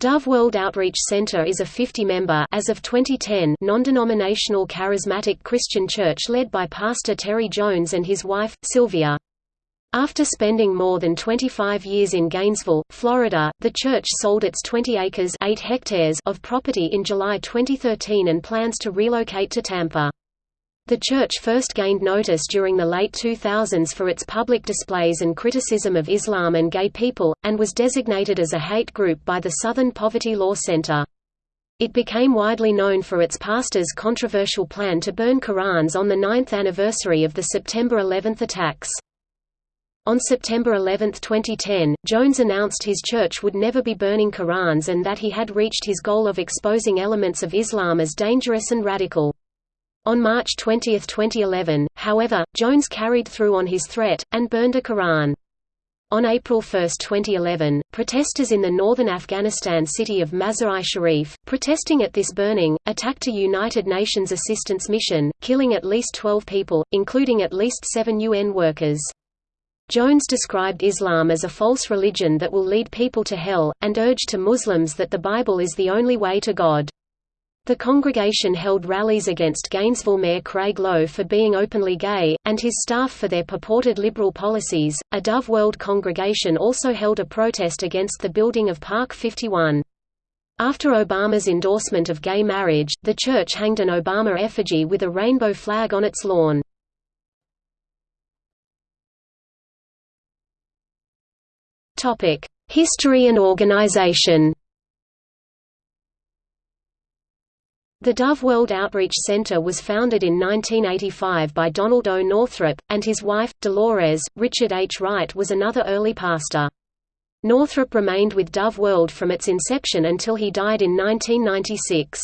Dove World Outreach Center is a 50-member as of 2010 non-denominational charismatic Christian church led by Pastor Terry Jones and his wife, Sylvia. After spending more than 25 years in Gainesville, Florida, the church sold its 20 acres 8 hectares of property in July 2013 and plans to relocate to Tampa. The church first gained notice during the late 2000s for its public displays and criticism of Islam and gay people, and was designated as a hate group by the Southern Poverty Law Center. It became widely known for its pastor's controversial plan to burn Qurans on the ninth anniversary of the September 11 attacks. On September 11, 2010, Jones announced his church would never be burning Qurans and that he had reached his goal of exposing elements of Islam as dangerous and radical. On March 20, 2011, however, Jones carried through on his threat, and burned a Quran. On April 1, 2011, protesters in the northern Afghanistan city of Mazar-i Sharif, protesting at this burning, attacked a United Nations assistance mission, killing at least 12 people, including at least seven UN workers. Jones described Islam as a false religion that will lead people to hell, and urged to Muslims that the Bible is the only way to God. The congregation held rallies against Gainesville Mayor Craig Lowe for being openly gay, and his staff for their purported liberal policies. A Dove World congregation also held a protest against the building of Park 51. After Obama's endorsement of gay marriage, the church hanged an Obama effigy with a rainbow flag on its lawn. History and organization The Dove World Outreach Center was founded in 1985 by Donald O. Northrup, and his wife, Dolores. Richard H. Wright was another early pastor. Northrup remained with Dove World from its inception until he died in 1996.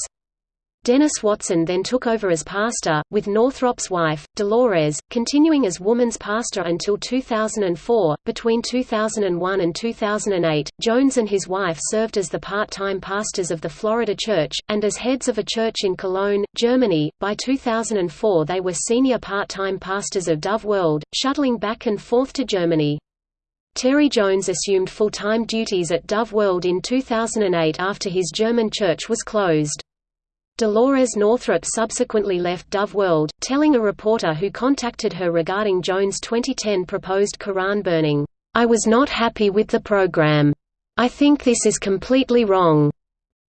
Dennis Watson then took over as pastor, with Northrup's wife, Dolores, continuing as woman's pastor until 2004. Between 2001 and 2008, Jones and his wife served as the part time pastors of the Florida Church, and as heads of a church in Cologne, Germany. By 2004, they were senior part time pastors of Dove World, shuttling back and forth to Germany. Terry Jones assumed full time duties at Dove World in 2008 after his German church was closed. Dolores Northrup subsequently left Dove World, telling a reporter who contacted her regarding Jones' 2010 proposed Quran burning, "...I was not happy with the program. I think this is completely wrong."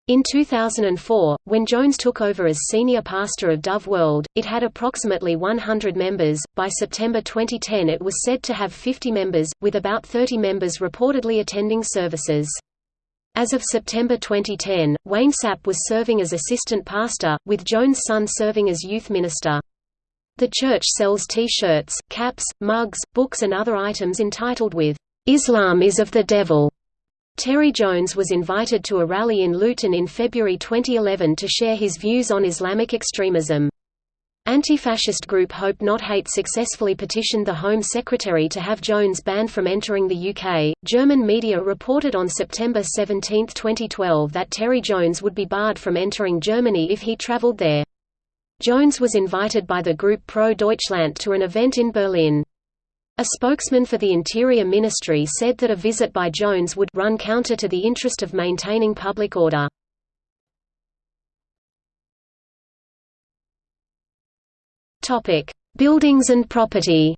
In 2004, when Jones took over as senior pastor of Dove World, it had approximately 100 members. By September 2010, it was said to have 50 members, with about 30 members reportedly attending services. As of September 2010, Wayne Sapp was serving as assistant pastor, with Jones' son serving as youth minister. The church sells T-shirts, caps, mugs, books and other items entitled with, "'Islam is of the Devil'". Terry Jones was invited to a rally in Luton in February 2011 to share his views on Islamic extremism. Anti-fascist group Hope Not Hate successfully petitioned the Home Secretary to have Jones banned from entering the UK. German media reported on September 17, 2012 that Terry Jones would be barred from entering Germany if he travelled there. Jones was invited by the group Pro Deutschland to an event in Berlin. A spokesman for the Interior Ministry said that a visit by Jones would run counter to the interest of maintaining public order. Topic: Buildings and property.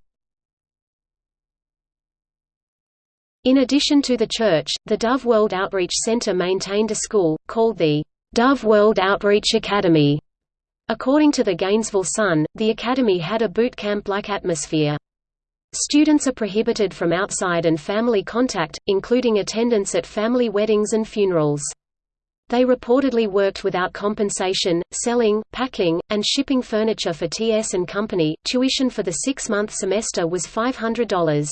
In addition to the church, the Dove World Outreach Center maintained a school, called the Dove World Outreach Academy. According to the Gainesville Sun, the academy had a boot camp-like atmosphere. Students are prohibited from outside and family contact, including attendance at family weddings and funerals. They reportedly worked without compensation, selling, packing, and shipping furniture for TS and Company. Tuition for the six-month semester was $500.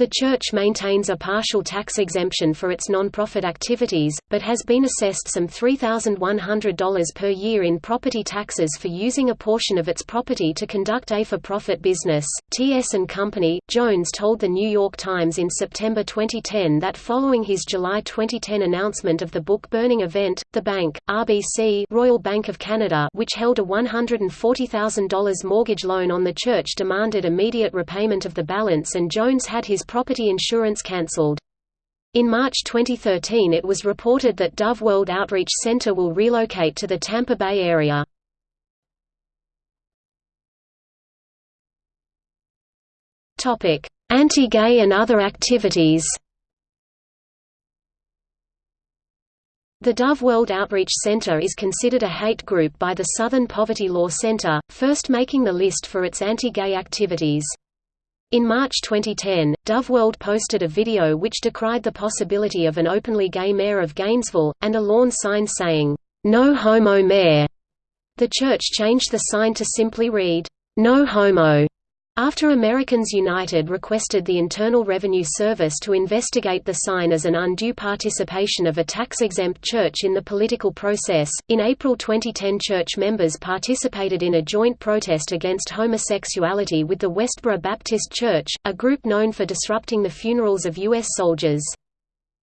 The church maintains a partial tax exemption for its non-profit activities, but has been assessed some $3,100 per year in property taxes for using a portion of its property to conduct a for-profit business. T.S. and Company, Jones told The New York Times in September 2010 that following his July 2010 announcement of the book-burning event, the bank, RBC Royal Bank of Canada which held a $140,000 mortgage loan on the church demanded immediate repayment of the balance and Jones had his property insurance cancelled. In March 2013 it was reported that Dove World Outreach Center will relocate to the Tampa Bay area. Anti-gay and other activities The Dove World Outreach Center is considered a hate group by the Southern Poverty Law Center, first making the list for its anti-gay activities. In March 2010, Dove World posted a video which decried the possibility of an openly gay mayor of Gainesville, and a lawn sign saying, "'No Homo Mayor'". The church changed the sign to simply read, "'No Homo' After Americans United requested the Internal Revenue Service to investigate the sign as an undue participation of a tax-exempt church in the political process, in April 2010 church members participated in a joint protest against homosexuality with the Westboro Baptist Church, a group known for disrupting the funerals of U.S. soldiers.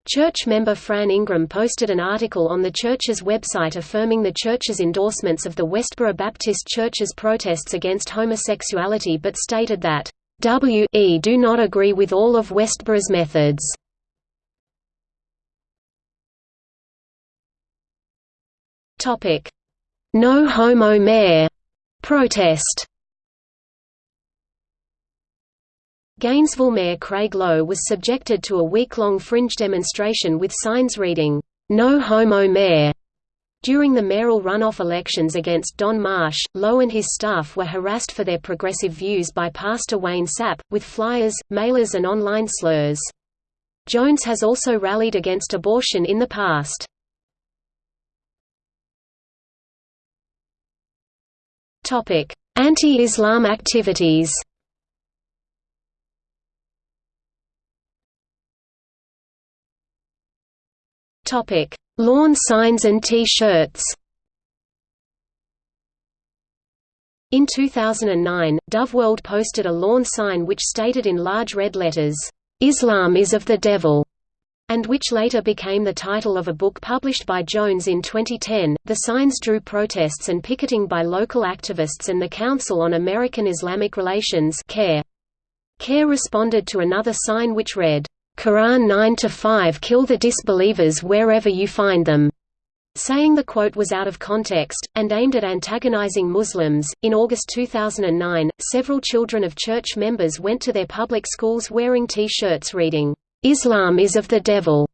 Church member Fran Ingram posted an article on the church's website affirming the church's endorsements of the Westboro Baptist Church's protests against homosexuality but stated that, "W.E. do not agree with all of Westboro's methods." No Homo Mayor protest Gainesville Mayor Craig Lowe was subjected to a week-long fringe demonstration with signs reading, "'No Homo Mayor' During the mayoral runoff elections against Don Marsh, Lowe and his staff were harassed for their progressive views by Pastor Wayne Sapp, with flyers, mailers and online slurs. Jones has also rallied against abortion in the past. Anti-Islam activities Topic: Lawn signs and T-shirts. In 2009, Dove World posted a lawn sign which stated in large red letters, "Islam is of the devil." and which later became the title of a book published by Jones in 2010. The signs drew protests and picketing by local activists and the Council on American Islamic Relations CAIR. CAIR responded to another sign which read, Quran 9 to 5 Kill the disbelievers wherever you find them saying the quote was out of context, and aimed at antagonizing Muslims. In August 2009, several children of church members went to their public schools wearing T shirts reading, Islam is of the devil,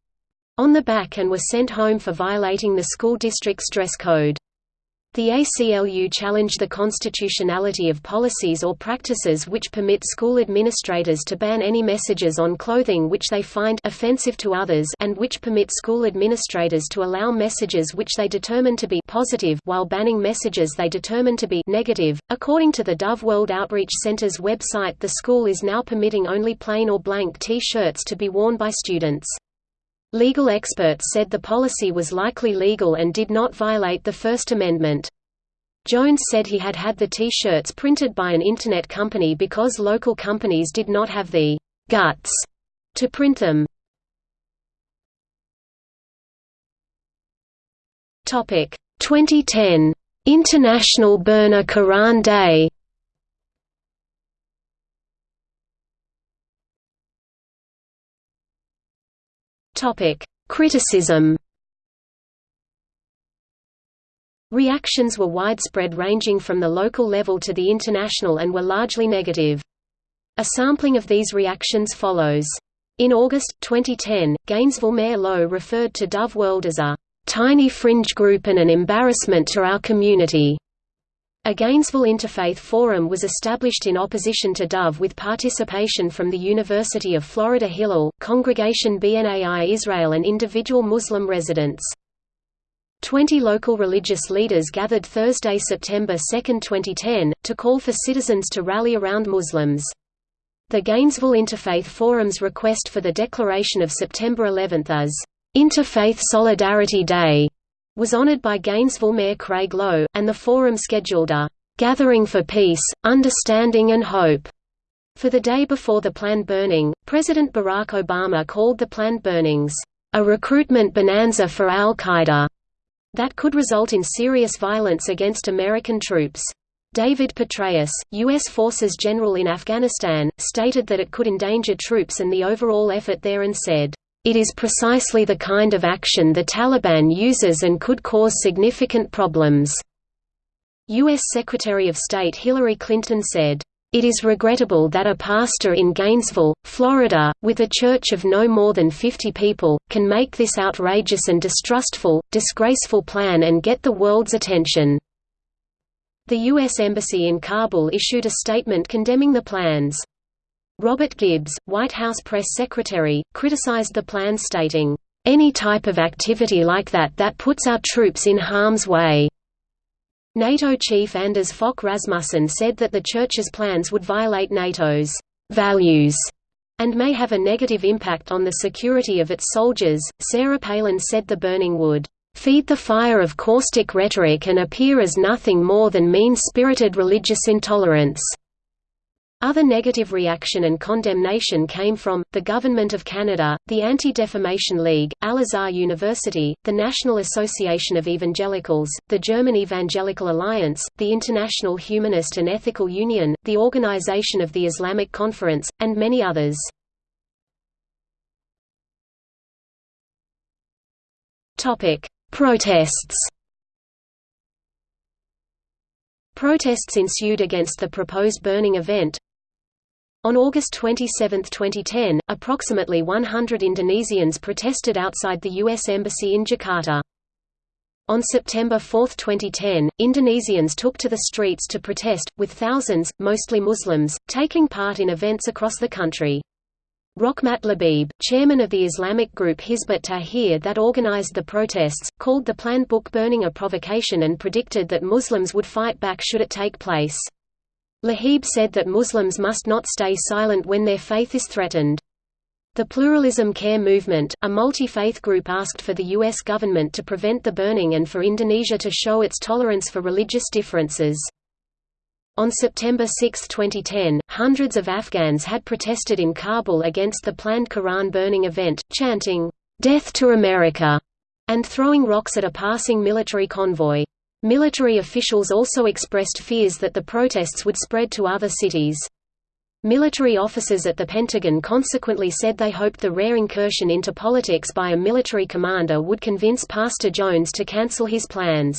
on the back and were sent home for violating the school district's dress code. The ACLU challenged the constitutionality of policies or practices which permit school administrators to ban any messages on clothing which they find offensive to others and which permit school administrators to allow messages which they determine to be positive while banning messages they determine to be negative. According to the Dove World Outreach Center's website, the school is now permitting only plain or blank T-shirts to be worn by students. Legal experts said the policy was likely legal and did not violate the First Amendment. Jones said he had had the T-shirts printed by an Internet company because local companies did not have the «guts» to print them. Topic 2010 International Burn a Quran Day Topic: Criticism. Reactions were widespread ranging from the local level to the international and were largely negative. A sampling of these reactions follows. In August, 2010, Gainesville Mayor Lowe referred to Dove World as a "...tiny fringe group and an embarrassment to our community." A Gainesville Interfaith Forum was established in opposition to Dove with participation from the University of Florida Hillel, Congregation B'nai Israel and individual Muslim residents. Twenty local religious leaders gathered Thursday, September 2, 2010, to call for citizens to rally around Muslims. The Gainesville Interfaith Forum's request for the declaration of September 11 as Interfaith Solidarity Day was honored by Gainesville Mayor Craig Lowe, and the forum scheduled a "...gathering for peace, understanding and hope." For the day before the planned burning, President Barack Obama called the planned burnings, "...a recruitment bonanza for al-Qaeda." that could result in serious violence against American troops. David Petraeus, U.S. Forces General in Afghanistan, stated that it could endanger troops and the overall effort there and said, "...it is precisely the kind of action the Taliban uses and could cause significant problems." U.S. Secretary of State Hillary Clinton said, it is regrettable that a pastor in Gainesville, Florida, with a church of no more than 50 people, can make this outrageous and distrustful, disgraceful plan and get the world's attention. The U.S. Embassy in Kabul issued a statement condemning the plans. Robert Gibbs, White House press secretary, criticized the plan stating, "...any type of activity like that that puts our troops in harm's way." NATO chief Anders Fogh Rasmussen said that the Church's plans would violate NATO's values and may have a negative impact on the security of its soldiers. Sarah Palin said the burning would feed the fire of caustic rhetoric and appear as nothing more than mean-spirited religious intolerance. Other negative reaction and condemnation came from, the Government of Canada, the Anti-Defamation League, Al-Azhar University, the National Association of Evangelicals, the German Evangelical Alliance, the International Humanist and Ethical Union, the Organization of the Islamic Conference, and many others. Protests Protests ensued against the proposed burning event, on August 27, 2010, approximately 100 Indonesians protested outside the U.S. Embassy in Jakarta. On September 4, 2010, Indonesians took to the streets to protest, with thousands, mostly Muslims, taking part in events across the country. Rochmat Labib, chairman of the Islamic group Hizbut Tahrir that organized the protests, called the planned book burning a provocation and predicted that Muslims would fight back should it take place. Labib said that Muslims must not stay silent when their faith is threatened. The Pluralism Care Movement, a multi-faith group asked for the U.S. government to prevent the burning and for Indonesia to show its tolerance for religious differences. On September 6, 2010, hundreds of Afghans had protested in Kabul against the planned Quran burning event, chanting, "'Death to America' and throwing rocks at a passing military convoy. Military officials also expressed fears that the protests would spread to other cities. Military officers at the Pentagon consequently said they hoped the rare incursion into politics by a military commander would convince Pastor Jones to cancel his plans.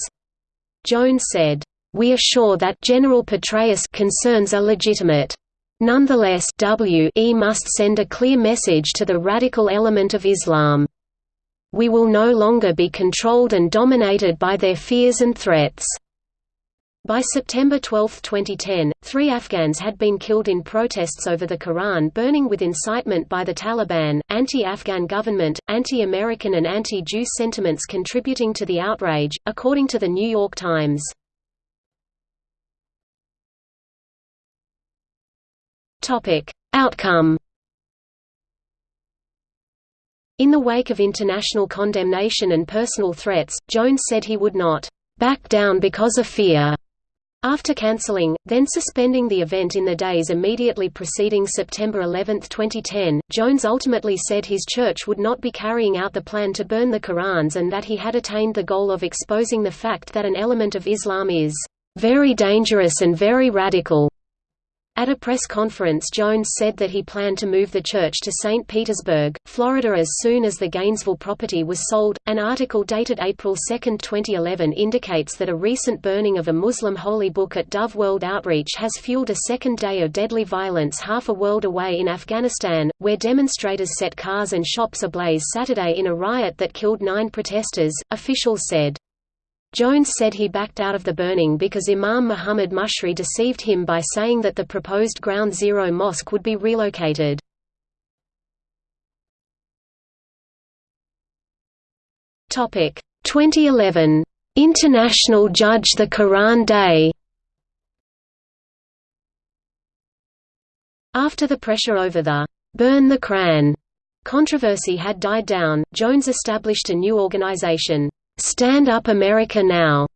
Jones said, "We are sure that General Petraeus concerns are legitimate. Nonetheless, WE must send a clear message to the radical element of Islam." We will no longer be controlled and dominated by their fears and threats." By September 12, 2010, three Afghans had been killed in protests over the Quran burning with incitement by the Taliban, anti-Afghan government, anti-American and anti-Jew sentiments contributing to the outrage, according to The New York Times. Outcome in the wake of international condemnation and personal threats, Jones said he would not back down because of fear. After cancelling, then suspending the event in the days immediately preceding September 11, 2010, Jones ultimately said his church would not be carrying out the plan to burn the Qurans and that he had attained the goal of exposing the fact that an element of Islam is very dangerous and very radical. At a press conference Jones said that he planned to move the church to St. Petersburg, Florida as soon as the Gainesville property was sold. An article dated April 2, 2011 indicates that a recent burning of a Muslim holy book at Dove World Outreach has fueled a second day of deadly violence half a world away in Afghanistan, where demonstrators set cars and shops ablaze Saturday in a riot that killed nine protesters, officials said. Jones said he backed out of the burning because Imam Muhammad Musri deceived him by saying that the proposed Ground Zero mosque would be relocated. Topic. 2011 International Judge the Quran Day. After the pressure over the Burn the Quran controversy had died down, Jones established a new organization, Stand Up America Now.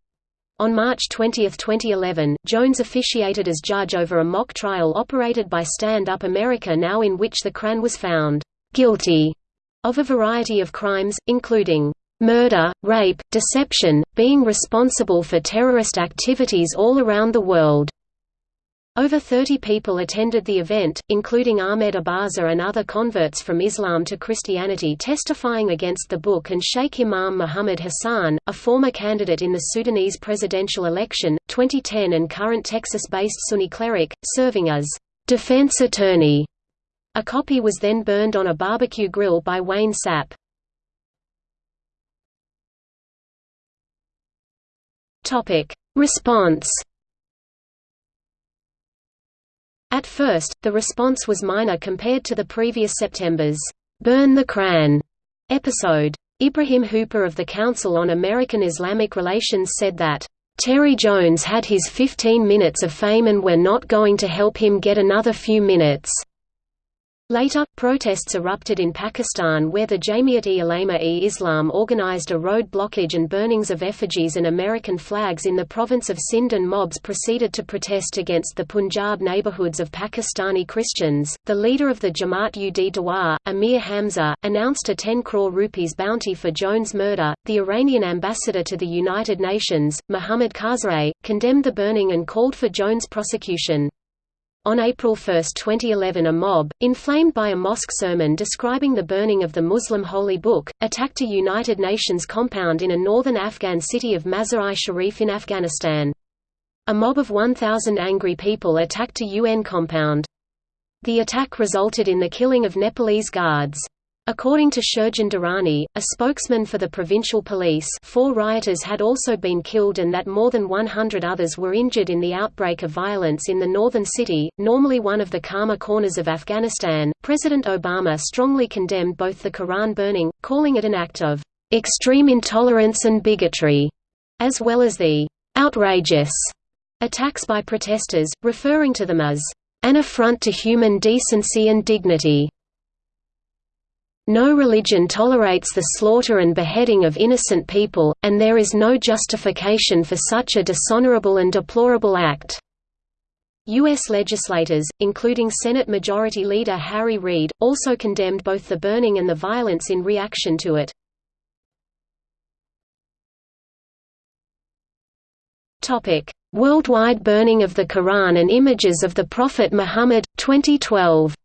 On March 20, 2011, Jones officiated as judge over a mock trial operated by Stand Up America Now in which the Quran was found guilty of a variety of crimes, including murder, rape, deception, being responsible for terrorist activities all around the world, Over 30 people attended the event, including Ahmed Abaza and other converts from Islam to Christianity testifying against the book and Sheikh Imam Muhammad Hassan, a former candidate in the Sudanese presidential election, 2010 and current Texas-based Sunni cleric, serving as defense attorney. A copy was then burned on a barbecue grill by Wayne Sapp. Response At first, the response was minor compared to the previous September's "'Burn the Quran' episode. Ibrahim Hooper of the Council on American Islamic Relations said that, "'Terry Jones had his 15 minutes of fame and we're not going to help him get another few minutes." Later, protests erupted in Pakistan where the Jamiat-e-Ulema-e-Islam organized a road blockage and burnings of effigies and American flags in the province of Sindh and mobs proceeded to protest against the Punjab neighborhoods of Pakistani Christians. The leader of the Jamaat-ud-Dawa, Amir Hamza, announced a 10 crore rupees bounty for Jones' murder. The Iranian ambassador to the United Nations, Mohammad Khazareh, condemned the burning and called for Jones' prosecution. On April 1, 2011 a mob, inflamed by a mosque sermon describing the burning of the Muslim holy book, attacked a United Nations compound in a northern Afghan city of Mazar-i-Sharif in Afghanistan. A mob of 1,000 angry people attacked a UN compound. The attack resulted in the killing of Nepalese guards. According to Sher Jan Durrani, a spokesman for the provincial police four rioters had also been killed and that more than 100 others were injured in the outbreak of violence in the northern city, normally one of the calmer corners of Afghanistan. President Obama strongly condemned both the Quran burning, calling it an act of extreme intolerance and bigotry, as well as the outrageous attacks by protesters, referring to them as an affront to human decency and dignity. No religion tolerates the slaughter and beheading of innocent people, and there is no justification for such a dishonorable and deplorable act. U.S. legislators, including Senate Majority Leader Harry Reid, also condemned both the burning and the violence in reaction to it. Worldwide burning of the Quran and images of the Prophet Muhammad, 2012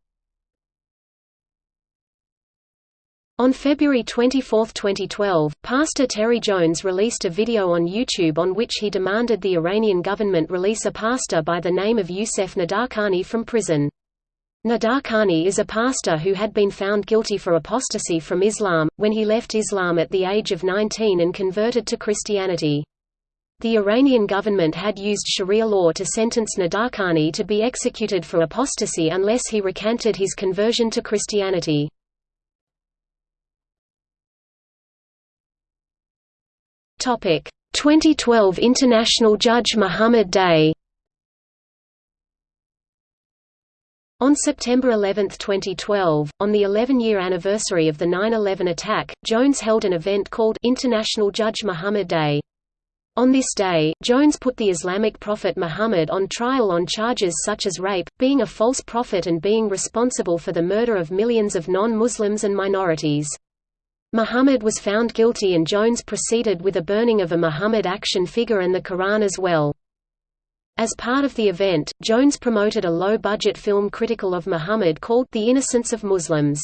On February 24, 2012, Pastor Terry Jones released a video on YouTube on which he demanded the Iranian government release a pastor by the name of Youssef Nadarkhani from prison. Nadarkhani is a pastor who had been found guilty for apostasy from Islam, when he left Islam at the age of 19 and converted to Christianity. The Iranian government had used Sharia law to sentence Nadarkhani to be executed for apostasy unless he recanted his conversion to Christianity. 2012 International Judge Muhammad Day On September 11, 2012, on the 11-year anniversary of the 9-11 attack, Jones held an event called International Judge Muhammad Day. On this day, Jones put the Islamic prophet Muhammad on trial on charges such as rape, being a false prophet and being responsible for the murder of millions of non-Muslims and minorities. Muhammad was found guilty and Jones proceeded with a burning of a Muhammad action figure and the Quran as well. As part of the event, Jones promoted a low-budget film critical of Muhammad called The Innocence of Muslims.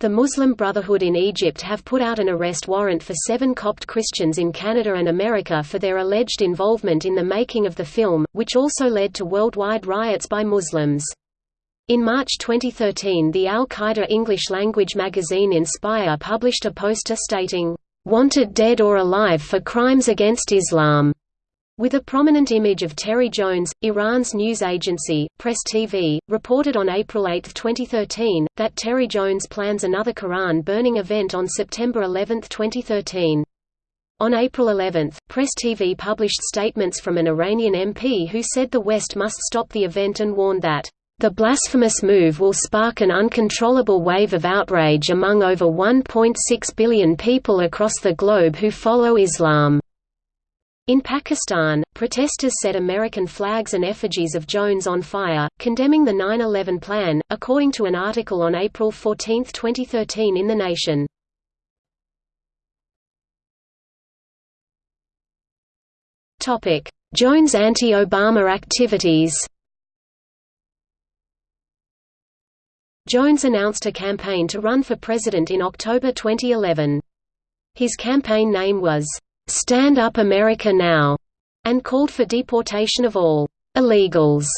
The Muslim Brotherhood in Egypt have put out an arrest warrant for seven Copt Christians in Canada and America for their alleged involvement in the making of the film, which also led to worldwide riots by Muslims. In March 2013 the al-Qaeda English-language magazine Inspire published a poster stating, "'Wanted dead or alive for crimes against Islam' with a prominent image of Terry Jones. Iran's news agency, Press TV, reported on April 8, 2013, that Terry Jones plans another Quran burning event on September 11, 2013. On April 11, Press TV published statements from an Iranian MP who said the West must stop the event and warned that the blasphemous move will spark an uncontrollable wave of outrage among over 1.6 billion people across the globe who follow Islam. In Pakistan, protesters set American flags and effigies of Jones on fire, condemning the 9-11 plan, according to an article on April 14, 2013 in The Nation. Jones anti-Obama activities Jones announced a campaign to run for president in October 2011. His campaign name was, "'Stand Up America Now' and called for deportation of all "'illegals'".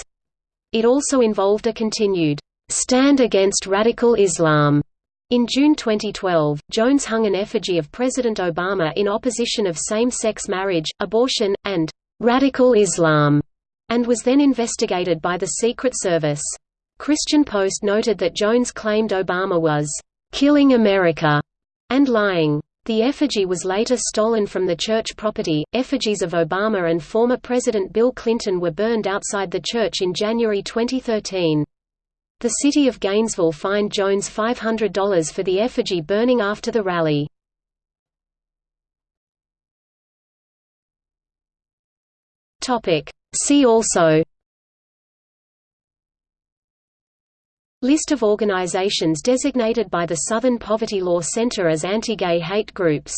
It also involved a continued, "'Stand Against Radical Islam' In June 2012, Jones hung an effigy of President Obama in opposition of same-sex marriage, abortion, and "'radical Islam' and was then investigated by the Secret Service. Christian Post noted that Jones claimed Obama was "'killing America' and lying. The effigy was later stolen from the church property. Effigies of Obama and former President Bill Clinton were burned outside the church in January 2013. The city of Gainesville fined Jones $500 for the effigy burning after the rally. See also List of organizations designated by the Southern Poverty Law Center as anti-gay hate groups